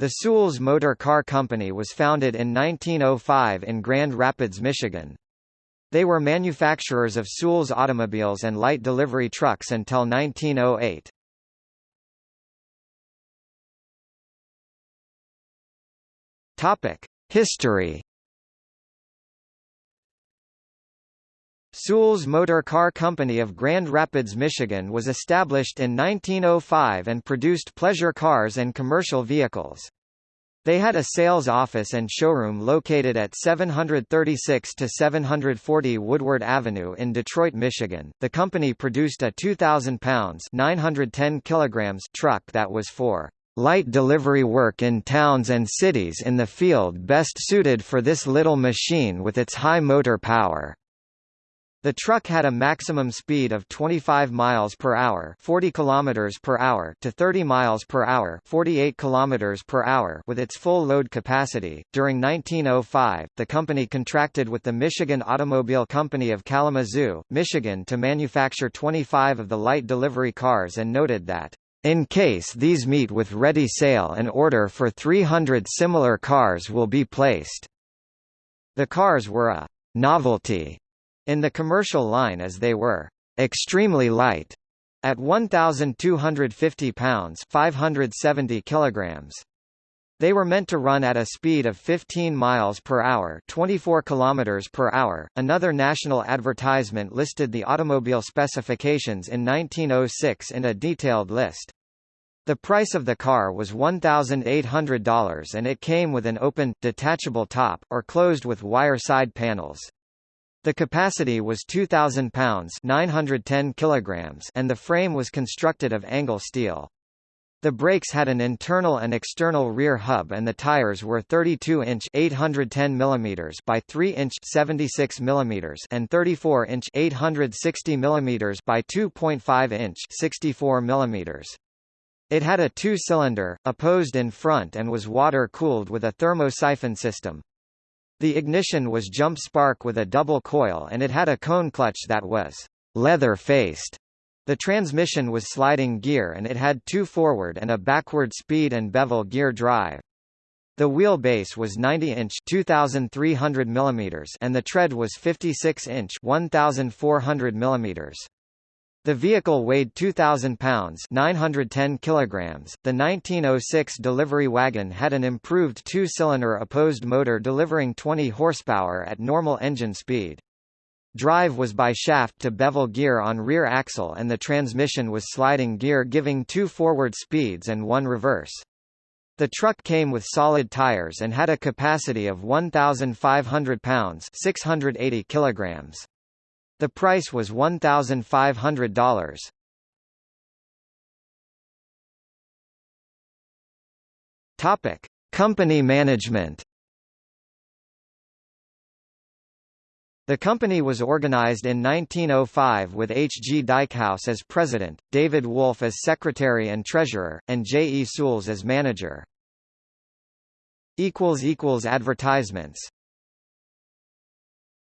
The Soules Motor Car Company was founded in 1905 in Grand Rapids, Michigan. They were manufacturers of Soules automobiles and light delivery trucks until 1908. Topic: History. Soules Motor Car Company of Grand Rapids, Michigan was established in 1905 and produced pleasure cars and commercial vehicles. They had a sales office and showroom located at 736 to 740 Woodward Avenue in Detroit, Michigan. The company produced a 2,000 pounds (910 kilograms) truck that was for light delivery work in towns and cities in the field best suited for this little machine with its high motor power. The truck had a maximum speed of 25 miles per hour, 40 kilometers per hour to 30 miles per hour, 48 kilometers per hour with its full load capacity. During 1905, the company contracted with the Michigan Automobile Company of Kalamazoo, Michigan to manufacture 25 of the light delivery cars and noted that in case these meet with ready sale an order for 300 similar cars will be placed. The cars were a novelty in the commercial line as they were extremely light at 1250 pounds 570 kilograms they were meant to run at a speed of 15 miles per hour, 24 kilometers per hour. Another national advertisement listed the automobile specifications in 1906 in a detailed list. The price of the car was $1,800 and it came with an open, detachable top, or closed with wire side panels. The capacity was 2,000 pounds 910 kilograms and the frame was constructed of angle steel. The brakes had an internal and external rear hub and the tires were 32-inch 810 mm by 3-inch 76 mm and 34-inch 860 mm by 2.5-inch 64 mm. It had a two-cylinder, opposed in front and was water-cooled with a thermosiphon system. The ignition was jump spark with a double coil and it had a cone clutch that was leather-faced. The transmission was sliding gear and it had two forward and a backward speed and bevel gear drive. The wheelbase was 90-inch (2,300 mm) and the tread was 56-inch (1,400 mm). The vehicle weighed 2,000 pounds 910 kilograms. The 1906 delivery wagon had an improved two-cylinder opposed motor delivering 20 horsepower at normal engine speed. Drive was by shaft to bevel gear on rear axle and the transmission was sliding gear giving two forward speeds and one reverse. The truck came with solid tires and had a capacity of 1,500 pounds 680 kilograms. The price was $1,500. Topic: Company management. The company was organized in 1905 with H. G. Dykhouse as president, David Wolf as secretary and treasurer, and J. E. Soules as manager. Advertisements